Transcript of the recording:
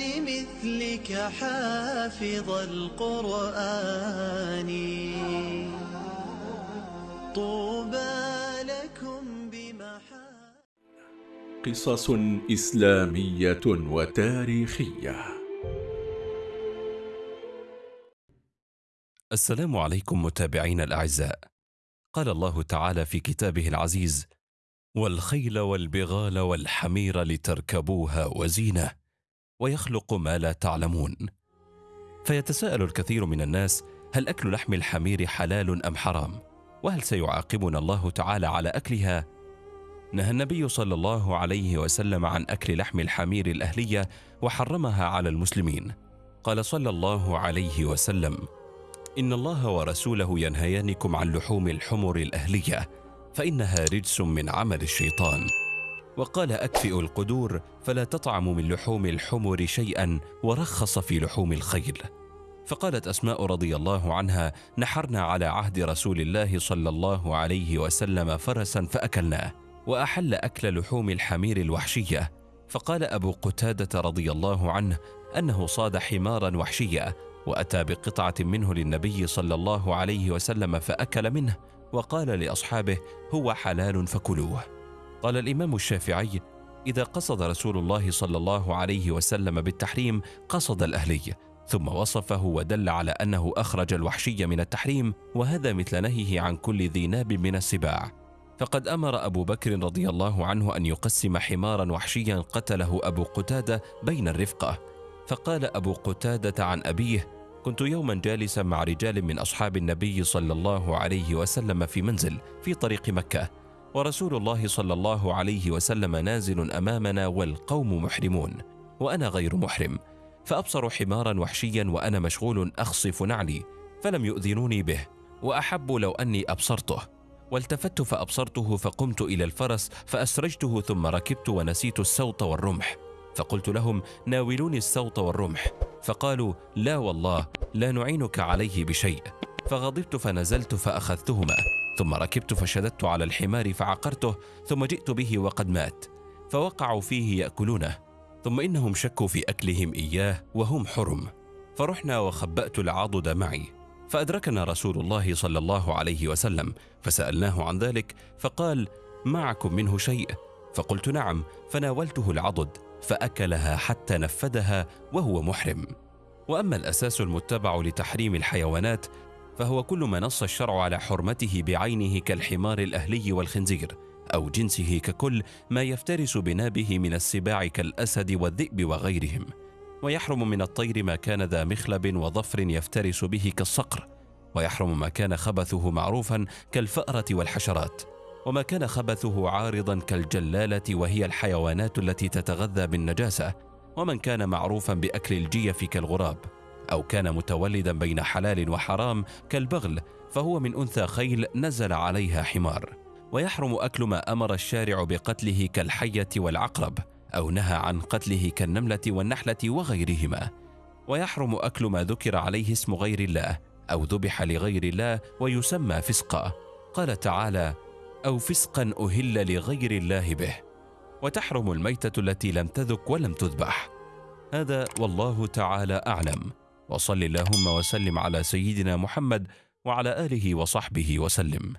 لمثلك حافظ القرآن. طوبى لكم بمحا قصص إسلامية وتاريخية. السلام عليكم متابعينا الأعزاء. قال الله تعالى في كتابه العزيز والخيل والبغال والحمير لتركبوها وزينة ويخلق ما لا تعلمون. فيتساءل الكثير من الناس هل أكل لحم الحمير حلال أم حرام؟ وهل سيعاقبنا الله تعالى على أكلها؟ نهى النبي صلى الله عليه وسلم عن أكل لحم الحمير الأهلية وحرمها على المسلمين. قال صلى الله عليه وسلم إن الله ورسوله ينهيانكم عن لحوم الحمر الأهلية فإنها رجس من عمل الشيطان. وقال اكفئوا القدور فلا تطعموا من لحوم الحمر شيئا ورخص في لحوم الخيل. فقالت أسماء رضي الله عنها نحرنا على عهد رسول الله صلى الله عليه وسلم فرسا فأكلناه وأحل أكل لحوم الحمير الوحشية. فقال أبو قتادة رضي الله عنه أنه صاد حمارا وحشيا وأتى بقطعة منه للنبي صلى الله عليه وسلم فأكل منه وقال لأصحابه هو حلال فكلوه. قال الإمام الشافعي إذا قصد رسول الله صلى الله عليه وسلم بالتحريم قصد الأهلي ثم وصفه ودل على أنه أخرج الوحشي من التحريم وهذا مثل نهيه عن كل ذي ناب من السباع. فقد أمر أبو بكر رضي الله عنه أن يقسم حمارا وحشيا قتله أبو قتادة بين الرفقة. فقال أبو قتادة عن أبيه كنت يوما جالسا مع رجال من أصحاب النبي صلى الله عليه وسلم في منزل في طريق مكة ورسول الله صلى الله عليه وسلم نازل أمامنا والقوم محرمون وأنا غير محرم فأبصر حمارا وحشيا وأنا مشغول أخصف نعلي فلم يؤذنوني به وأحب لو أني أبصرته والتفت فأبصرته فقمت إلى الفرس فأسرجته ثم ركبت ونسيت السوط والرمح فقلت لهم ناولوني السوط والرمح فقالوا لا والله لا نعينك عليه بشيء فغضبت فنزلت فأخذتهما. ثم ركبت فشددت على الحمار فعقرته ثم جئت به وقد مات فوقعوا فيه يأكلونه ثم إنهم شكوا في أكلهم إياه وهم حرم فرحنا وخبأت العضد معي فأدركنا رسول الله صلى الله عليه وسلم فسألناه عن ذلك فقال معكم منه شيء؟ فقلت نعم. فناولته العضد فأكلها حتى نفدها وهو محرم. وأما الأساس المتبع لتحريم الحيوانات فهو كل ما نص الشرع على حرمته بعينه كالحمار الأهلي والخنزير أو جنسه ككل ما يفترس بنابه من السباع كالأسد والذئب وغيرهم. ويحرم من الطير ما كان ذا مخلب وظفر يفترس به كالصقر. ويحرم ما كان خبثه معروفا كالفأرة والحشرات. وما كان خبثه عارضا كالجلالة وهي الحيوانات التي تتغذى بالنجاسة. ومن كان معروفا بأكل الجيف كالغراب. أو كان متولدا بين حلال وحرام كالبغل فهو من أنثى خيل نزل عليها حمار. ويحرم أكل ما أمر الشارع بقتله كالحية والعقرب أو نهى عن قتله كالنملة والنحلة وغيرهما. ويحرم أكل ما ذكر عليه اسم غير الله أو ذبح لغير الله ويسمى فسقا. قال تعالى أو فسقا أهل لغير الله به وتحرم الميتة التي لم تذك ولم تذبح. هذا والله تعالى أعلم. وصل اللهم وسلم على سيدنا محمد وعلى آله وصحبه وسلم.